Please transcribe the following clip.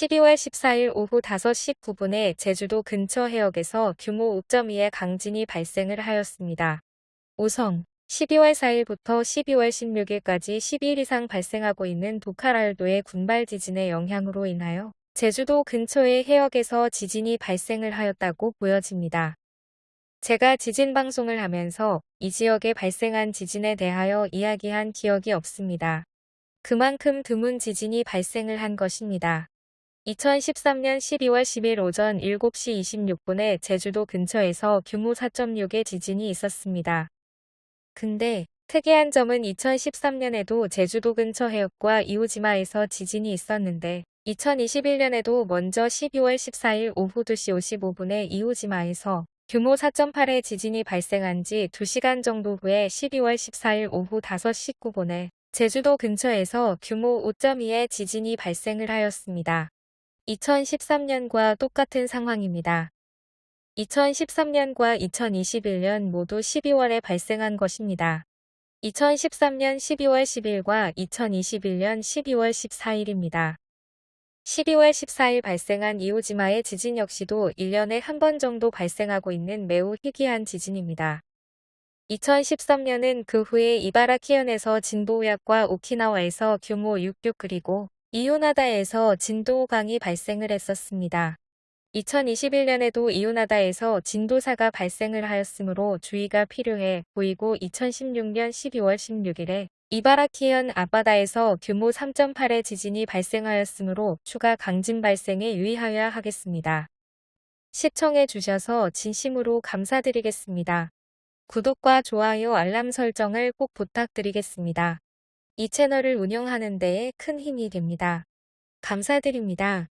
12월 14일 오후 5시 9분에 제주도 근처 해역에서 규모 5.2의 강진이 발생을 하였습니다. 우선 12월 4일부터 12월 16일까지 10일 이상 발생하고 있는 도카랄도의 군발 지진의 영향으로 인하여 제주도 근처의 해역에서 지진이 발생을 하였다고 보여집니다. 제가 지진 방송을 하면서 이 지역에 발생한 지진에 대하여 이야기한 기억이 없습니다. 그만큼 드문 지진이 발생을 한 것입니다. 2013년 12월 10일 오전 7시 26분에 제주도 근처에서 규모 4.6의 지진이 있었습니다. 근데 특이한 점은 2013년에도 제주도 근처 해역과 이오지마에서 지진이 있었는데 2021년에도 먼저 12월 14일 오후 2시 55분에 이오지마에서 규모 4.8의 지진이 발생한 지 2시간 정도 후에 12월 14일 오후 5시 9분에 제주도 근처에서 규모 5.2의 지진이 발생을 하였습니다. 2013년과 똑같은 상황입니다. 2013년과 2021년 모두 12월에 발생한 것입니다. 2013년 12월 10일과 2021년 12월 14일입니다. 12월 14일 발생한 이오지마의 지진 역시도 1년에 한 번 정도 발생하고 있는 매우 희귀한 지진입니다. 2013년은 그 후에 이바라키현에서 진도 5약과 오키나와에서 규모 6.6 그리고 이오나다에서 진도 5강이 발생을 했었습니다. 2021년에도 이오나다에서 진도 4가 발생을 하였으므로 주의가 필요해 보이고 2016년 12월 16일에 이바라키현 앞바다에서 규모 3.8의 지진이 발생하였으므로 추가 강진 발생에 유의하여야 하겠습니다. 시청해 주셔서 진심으로 감사드리겠습니다. 구독과 좋아요 알람 설정을 꼭 부탁드리겠습니다. 이 채널을 운영하는 데에 큰 힘이 됩니다. 감사드립니다.